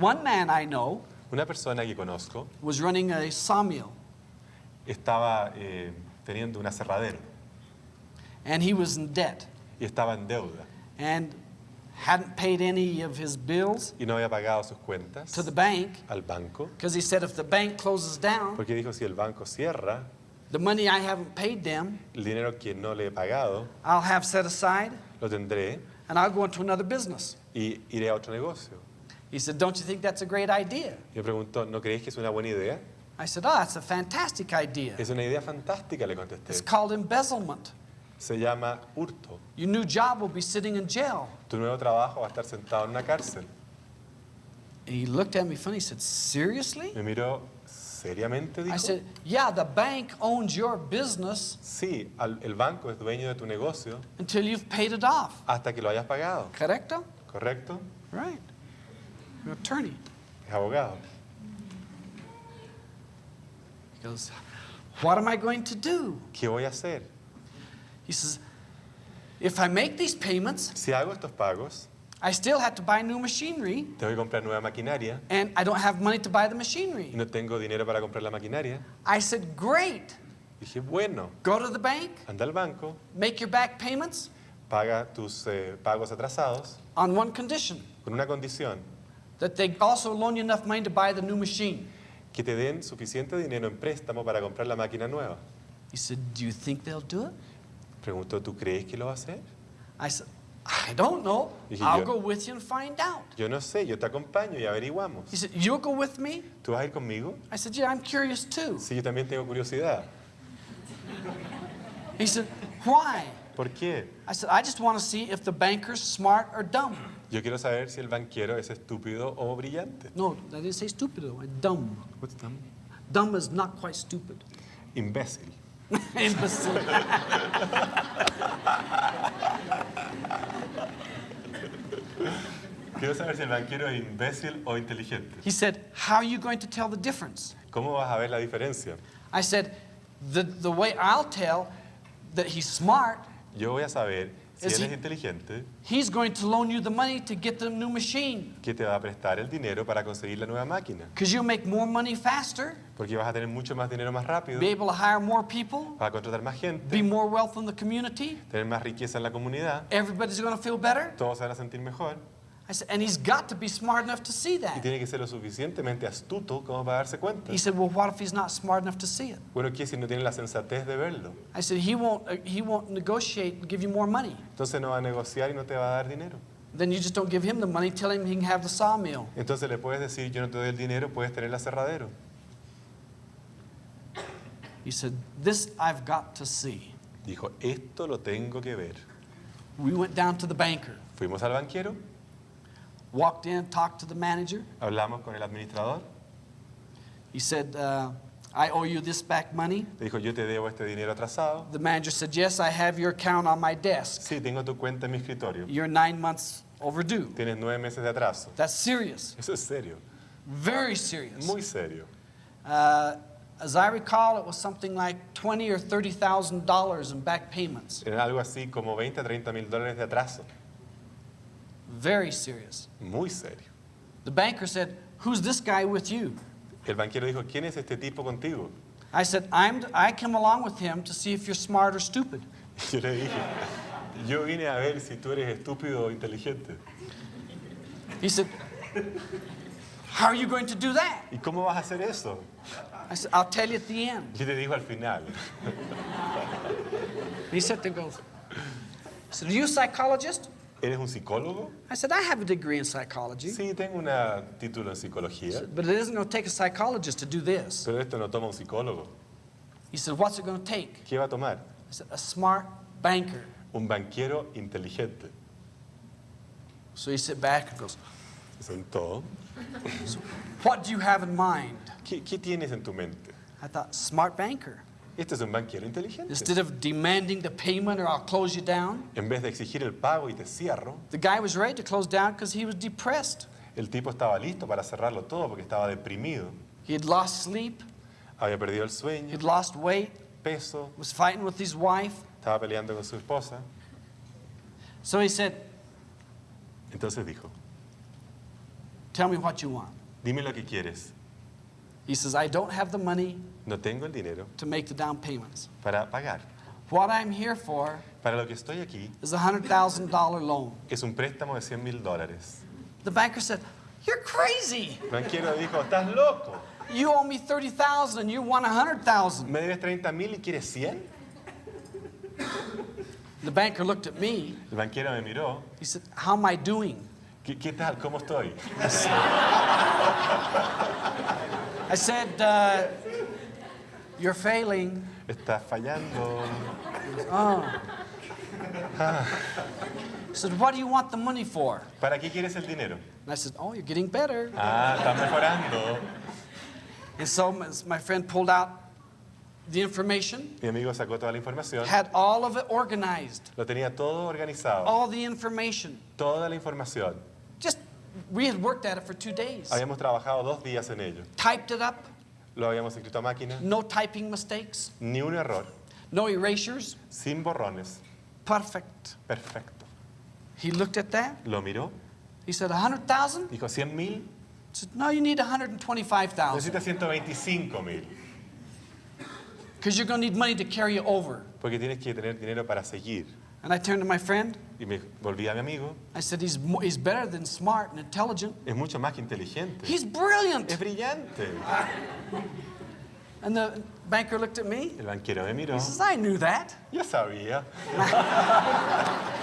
One man I know Una persona que conozco was running a sawmill, estaba eh, teniendo un aserradero. And he was in debt. Y estaba en deuda. And hadn't paid any of his bills y no había pagado sus cuentas to the bank al banco. because he said if the bank closes down, porque dijo si el banco cierra, the money I haven't paid them, el dinero que no le he pagado I'll have set aside lo tendré and I'll go into another business. y iré a otro negocio. He said, Don't you think that's a great idea? Y me preguntó, ¿no creéis que es una buena idea? I said, ah, Oh, that's a fantastic idea. Es una idea fantástica, le contesté. It's called embezzlement. Se llama hurto. Your new job will be sitting in jail. Tu nuevo trabajo va a estar sentado en una cárcel. And he looked at me funny. He said, Seriously? Me miró seriamente, I said, Yeah, the bank owns your business Sí, al- el banco es dueño de tu negocio until you've paid it off. hasta que lo hayas pagado, Correcto? ¿correcto? Right. An attorney. Abogado. He goes, What am I going to do? ¿Qué voy a hacer? He says, If I make these payments, Si hago estos pagos, I still have to buy new machinery, tengo que comprar nueva maquinaria and I don't have money to buy the y machinery. no tengo dinero para comprar la maquinaria. I said, Great. Dije, bueno, Go to the bank, anda al banco, make your back payments paga tus eh, pagos atrasados on one condition con una condición, that they also loan you enough money to buy the new machine. que te den suficiente dinero en préstamo para comprar la máquina nueva. He said, Do you think they'll do it? Preguntó, ¿tú crees que lo va a hacer? I said, I don't know. Dije, I'll yo- go with you and find out. Yo no sé, yo te acompaño y averiguamos. He said, You'll go with me? ¿Tú vas a ir conmigo? I said, Yeah, I'm curious too. Sí, yo también tengo curiosidad. He said, Why? ¿Por qué? I said, I just want to see if the banker's smart or dumb. Yo quiero saber si el banquero es estúpido o brillante. No, I didn't say stupid, though. Dumb. What's dumb? Dumb is not quite stupid. Imbécil. Imbecile. Quiero saber si el banquero es imbécil o inteligente. he said, How are you going to tell the difference? ¿Cómo vas a ver la diferencia? I said, The, the way I'll tell that he's smart, Yo voy a saber si Es él es i- inteligente, he's going to loan you the money to get the new machine. que te va a prestar el dinero para conseguir la nueva máquina. Because you'll make more money faster, Porque vas a tener mucho más dinero más rápido, be able to hire more people, vas a contratar más be gente, more wealth in the community. tener más riqueza en la comunidad, Everybody's going to feel better. todos se van a sentir mejor. I said, and he's got to be smart enough to see Y that. tiene que ser lo suficientemente astuto como para darse cuenta. He said, well, what if he's not smart enough to see it? Bueno, ¿qué si no tiene la sensatez de verlo? I said, he won't, uh, he won't negotiate and give you more money. Entonces no va a negociar y no te va a dar dinero. Then you just don't give him the money, tell him he can have the sawmill. Entonces le puedes decir, yo no te doy el dinero, puedes tener el aserradero. He said, this I've got to see. Dijo, esto lo tengo que ver. We went down to the banker, Fuimos al banquero, walked in, talked to the manager. hablamos con el administrador, He said, uh, I owe you this back money. le dijo, yo te debo este dinero atrasado. The manager said, yes, I have your account on my desk. Sí, tengo tu cuenta en mi escritorio. You're nine months overdue. Tienes nueve meses de atraso. That's serious, Eso es serio, very serious. muy serio. Uh, as I recall, it was something like twenty or thirty thousand dollars in back payments. Era algo así como 20 a 30 mil dólares de atraso. Very serious. Muy serio. The banker said, "Who's this guy with you?" El banquero dijo, ¿quién es este tipo contigo? I said, "I'm. I came along with him to see if you're smart or stupid." Yo le dije, yo vine a ver si tú eres estúpido o inteligente. He said, "How are you going to do that?" ¿Y cómo vas a hacer eso? I said, "I'll tell you at the end." Y te dijo al final, He said, "There goes." I said, "Are you a psychologist?" ¿Eres un psicólogo? I said, "I have a degree in psychology, Sí, tengo un título en psicología, but it isn't going to take a psychologist to do this." pero esto no toma un psicólogo. He said, "What's it going to take?" ¿Qué va a tomar? I said, "A smart banker." Un banquero inteligente. So he sit back and goes, Se sentó. What do you have in mind? ¿Qué, qué tienes en tu mente? I thought, smart banker. Este es un banquero inteligente. Instead of demanding the payment or I'll close you down, En vez de exigir el pago y te cierro, the guy was ready to close down because he was depressed. el tipo estaba listo para cerrarlo todo porque estaba deprimido. He had lost sleep, Había perdido el sueño, he'd lost weight, peso, was fighting with his wife. estaba peleando con su esposa. So he said, Entonces dijo, Tell me what you want. Dime lo que quieres. He says, I don't have the money No tengo el dinero to make the down payments. para pagar. What I'm here for Para lo que estoy aquí is a $100,000 loan. es un préstamo de 100 mil dólares. The banker said, You're crazy. El banquero dijo, estás loco. You owe me 30000 and you want 100000 ¿Me debes 30 mil y quieres 100? The banker looked at me. El banquero me miró. He said, How am I doing? ¿Qué, qué tal? ¿Cómo estoy? I said, uh, You're failing. Estás fallando. He said, What do you want the money for? ¿Para qué quieres el dinero? And I said, Oh, you're getting better. Ah, estás mejorando. And so my- my friend pulled out the information, Mi amigo sacó toda la información. had all of it organized, Lo tenía todo organizado. all the information. Toda la información. We had worked at it for two days. Habíamos trabajado dos días en ello. Typed it up, Lo habíamos escrito a máquina. no typing mistakes, Ni un error. no erasures. Sin borrones. Perfect. Perfecto. He looked at that. Lo miró. He said, 100,000? Dijo 100 mil. Said, No, you need 125,000 Necesitas 125 mil. because you're going to need money to carry you over. Porque tienes que tener dinero para seguir. And I turned to my friend. Y me volví a mi amigo. I said, He's, he's better than smart and intelligent. Es mucho más que inteligente. He's brilliant. Es brillante. And the banker looked at me. El banquero me miró. He says, I knew that. Yo sabía.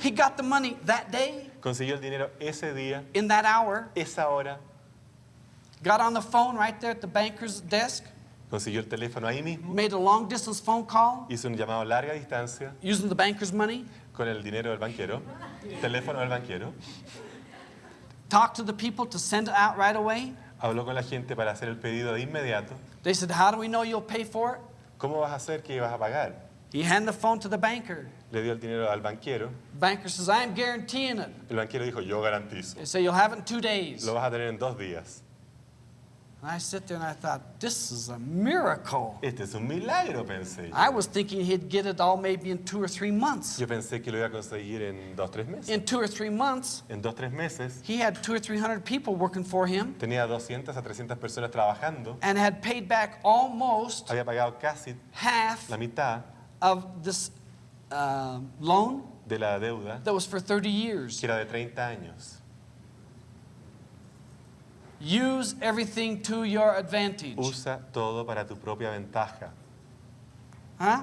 He got the money that day, Consiguió el dinero ese día, in that hour, esa hora. got on the phone right there at the banker's desk, Consiguió el teléfono ahí mismo. made a long distance phone call Hizo un llamado a larga distancia using the banker's money, con el dinero del banquero. Teléfono del banquero. talked to the people to send it out right away. Habló con la gente para hacer el pedido de inmediato. They said, How do we know you'll pay for it? ¿Cómo vas a hacer que vas a pagar? He handed the phone to the banker. Le dio el dinero al banquero. Banker says, I'm guaranteeing it. El banquero dijo, yo garantizo. They say, You'll have it in two days. Lo vas a tener en dos días. And I sit there and I thought, This is a miracle. Este es un milagro, pensé. I was thinking he'd get it all maybe in two or three months. Yo pensé que lo iba a conseguir en dos, tres meses. In two or three months, En dos, tres meses he had two or three hundred people working for him tenía 200 a 300 personas trabajando. and had paid back almost Había pagado casi half la mitad of this uh, loan de la deuda, that was for 30 years. que era de 30 años. Use everything to your advantage. Usa todo para tu propia ventaja. Huh?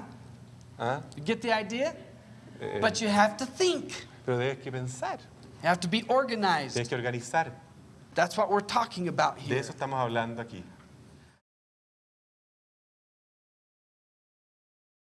¿Ah? You get the idea? Eh, But you have to think. pero debes que pensar, You have to be organized. tienes que organizar. That's what we're talking about here. De eso estamos hablando aquí.